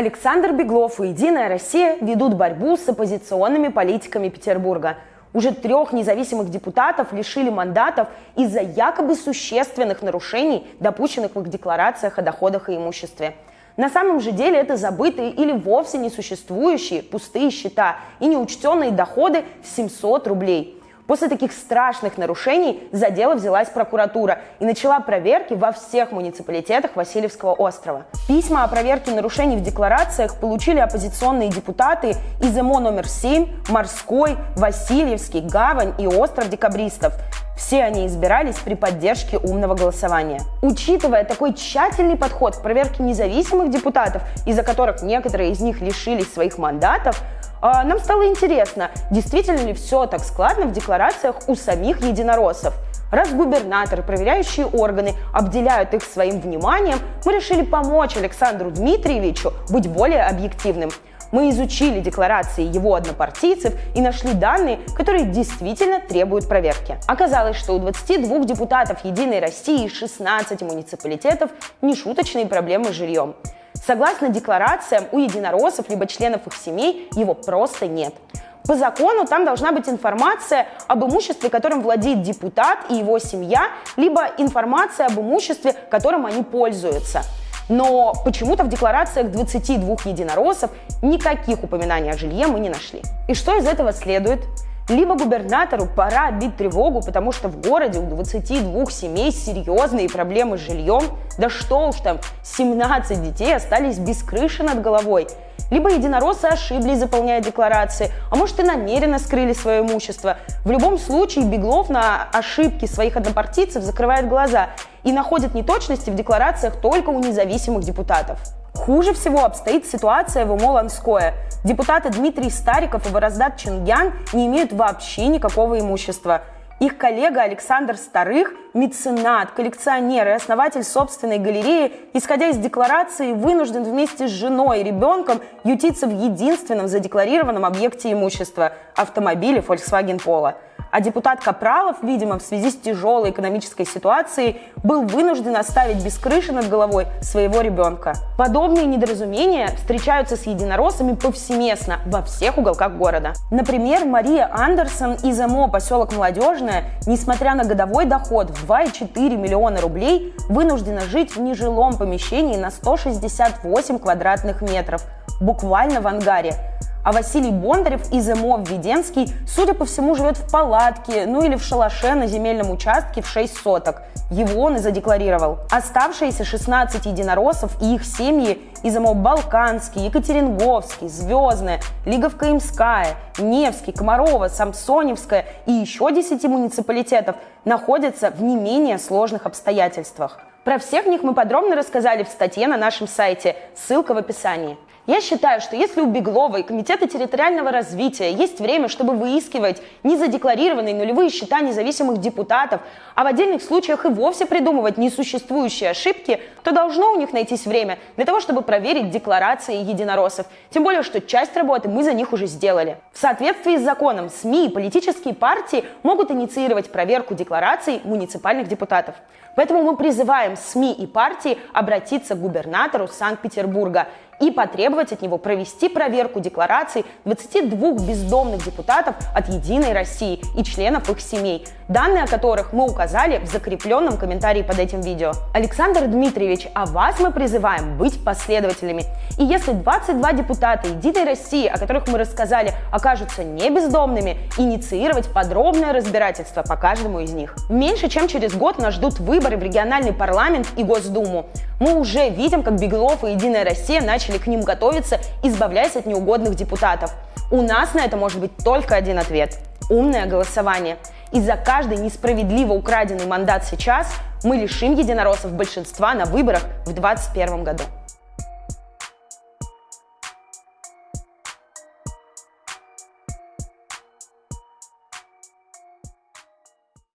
Александр Беглов и «Единая Россия» ведут борьбу с оппозиционными политиками Петербурга. Уже трех независимых депутатов лишили мандатов из-за якобы существенных нарушений, допущенных в их декларациях о доходах и имуществе. На самом же деле это забытые или вовсе несуществующие пустые счета и неучтенные доходы в 700 рублей – После таких страшных нарушений за дело взялась прокуратура и начала проверки во всех муниципалитетах Васильевского острова. Письма о проверке нарушений в декларациях получили оппозиционные депутаты из ЭМО номер 7, Морской, Васильевский, Гавань и Остров Декабристов. Все они избирались при поддержке умного голосования. Учитывая такой тщательный подход к проверке независимых депутатов, из-за которых некоторые из них лишились своих мандатов, нам стало интересно, действительно ли все так складно в декларациях у самих единороссов. Раз губернаторы, проверяющие органы обделяют их своим вниманием, мы решили помочь Александру Дмитриевичу быть более объективным. Мы изучили декларации его однопартийцев и нашли данные, которые действительно требуют проверки. Оказалось, что у 22 депутатов «Единой России» и 16 муниципалитетов нешуточные проблемы с жильем. Согласно декларациям, у единороссов либо членов их семей его просто нет. По закону там должна быть информация об имуществе, которым владеет депутат и его семья, либо информация об имуществе, которым они пользуются. Но почему-то в декларациях 22 единороссов никаких упоминаний о жилье мы не нашли. И что из этого следует? Либо губернатору пора бить тревогу, потому что в городе у 22 семей серьезные проблемы с жильем. Да что уж там, 17 детей остались без крыши над головой. Либо единороссы ошиблись, заполняя декларации, а может и намеренно скрыли свое имущество. В любом случае Беглов на ошибки своих однопартийцев закрывает глаза и находит неточности в декларациях только у независимых депутатов. Хуже всего обстоит ситуация в Умоланское. Депутаты Дмитрий Стариков и Вороздат Чингян не имеют вообще никакого имущества. Их коллега Александр Старых, меценат, коллекционер и основатель собственной галереи, исходя из декларации, вынужден вместе с женой и ребенком ютиться в единственном задекларированном объекте имущества – автомобиле Volkswagen Polo – а депутат Капралов, видимо, в связи с тяжелой экономической ситуацией, был вынужден оставить без крыши над головой своего ребенка. Подобные недоразумения встречаются с единороссами повсеместно во всех уголках города. Например, Мария Андерсон из МО «Поселок Молодежная», несмотря на годовой доход в 2,4 миллиона рублей, вынуждена жить в нежилом помещении на 168 квадратных метров, буквально в ангаре. А Василий Бондарев из МО Введенский, судя по всему, живет в палатке, ну или в шалаше на земельном участке в 6 соток. Его он и задекларировал. Оставшиеся 16 единороссов и их семьи из МО Балканский, Екатеринговский, Звездная, Лиговка Имская, Невский, Комарова, Самсоневская и еще 10 муниципалитетов находятся в не менее сложных обстоятельствах. Про всех них мы подробно рассказали в статье на нашем сайте, ссылка в описании. Я считаю, что если у Беглова и Комитета территориального развития есть время, чтобы выискивать незадекларированные нулевые счета независимых депутатов, а в отдельных случаях и вовсе придумывать несуществующие ошибки, то должно у них найтись время для того, чтобы проверить декларации единороссов. Тем более, что часть работы мы за них уже сделали. В соответствии с законом СМИ и политические партии могут инициировать проверку деклараций муниципальных депутатов. Поэтому мы призываем СМИ и партии обратиться к губернатору Санкт-Петербурга и потребовать от него провести проверку деклараций 22 бездомных депутатов от «Единой России» и членов их семей, данные о которых мы указали в закрепленном комментарии под этим видео. Александр Дмитриевич, а вас мы призываем быть последователями. И если 22 депутата «Единой России», о которых мы рассказали, окажутся не бездомными, инициировать подробное разбирательство по каждому из них. Меньше чем через год нас ждут выборы в региональный парламент и Госдуму. Мы уже видим, как Беглов и Единая Россия начали к ним готовиться, избавляясь от неугодных депутатов. У нас на это может быть только один ответ – умное голосование. И за каждый несправедливо украденный мандат сейчас мы лишим единороссов большинства на выборах в 2021 году.